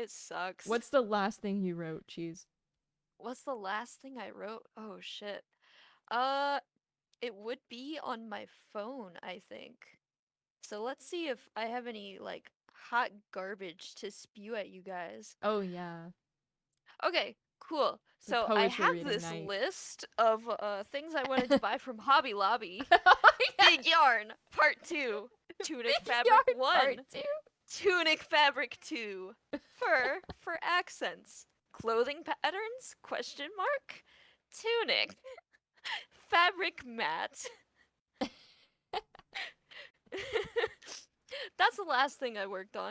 It sucks. What's the last thing you wrote, Cheese? What's the last thing I wrote? Oh shit. Uh, it would be on my phone, I think. So let's see if I have any like hot garbage to spew at you guys. Oh yeah. Okay, cool. It's So I have this night. list of uh things I wanted to buy from Hobby Lobby. Oh, yeah. Big yarn, part two. Tunic fabric one. Tunic fabric two. Fur for accents. Clothing patterns? Question mark. Tunic. fabric mat. That's the last thing I worked on.